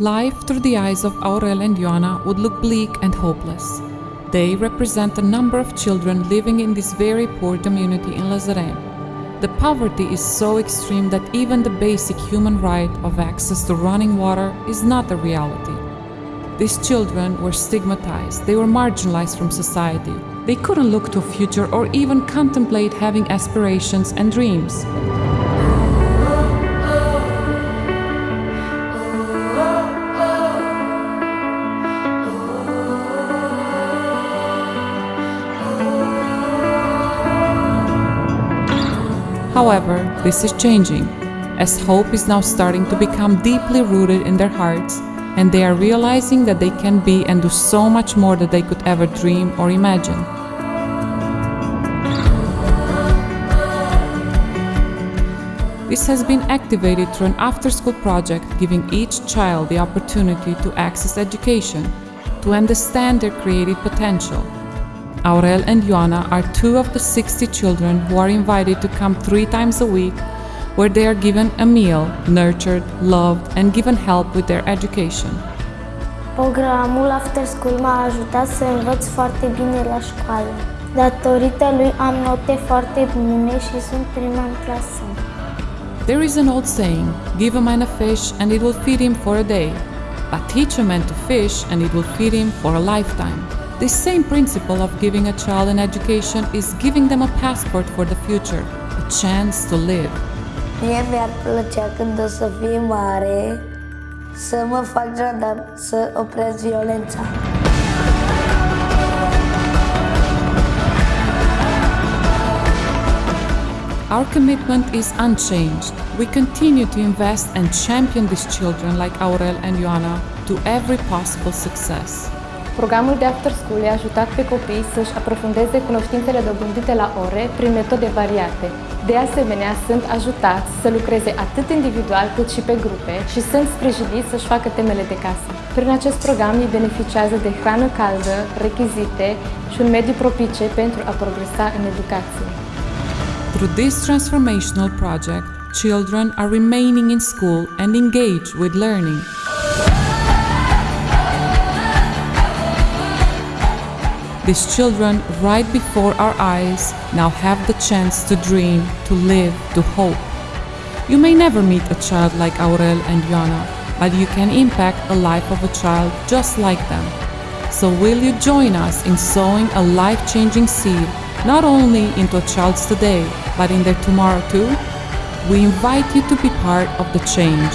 Life through the eyes of Aurel and Ioana would look bleak and hopeless. They represent a number of children living in this very poor community in Lazarene. The poverty is so extreme that even the basic human right of access to running water is not a reality. These children were stigmatized, they were marginalized from society. They couldn't look to a future or even contemplate having aspirations and dreams. However, this is changing, as hope is now starting to become deeply rooted in their hearts, and they are realizing that they can be and do so much more than they could ever dream or imagine. This has been activated through an after school project giving each child the opportunity to access education, to understand their creative potential. Aurel and Ioana are two of the 60 children who are invited to come three times a week, where they are given a meal, nurtured, loved, and given help with their education. Programul After School m-a ajutat să învăț foarte bine la școală. Datorită lui am note foarte bune și sunt prima în clasă. There is an old saying give a man a fish and it will feed him for a day, but teach a man to fish and it will feed him for a lifetime. This same principle of giving a child an education is giving them a passport for the future, a chance to live. Mie mi-ar plăcea când o să fiu mare să mă fac jandar, să opresc. Our commitment is unchanged. We continue to invest and champion these children like Aurel and Ioana to every possible success. Programul de after school i-a ajutat pe copii să-și aprofundeze cunoștințele dobândite la ore prin metode variate. De asemenea, sunt ajutați să lucreze atât individual cât și pe grupe și sunt sprijiniți să-și facă temele de casă. Prin acest program ei beneficiază de hrană caldă, rechizite și un mediu propice pentru a progresa în educație. Through this transformational project, children are remaining in school and engaged with learning. These children, right before our eyes, now have the chance to dream, to live, to hope. You may never meet a child like Aurel and Ioana, but you can impact a life of a child just like them. So will you join us in sowing a life-changing seed, not only into a child's today, but in their tomorrow too? We invite you to be part of the change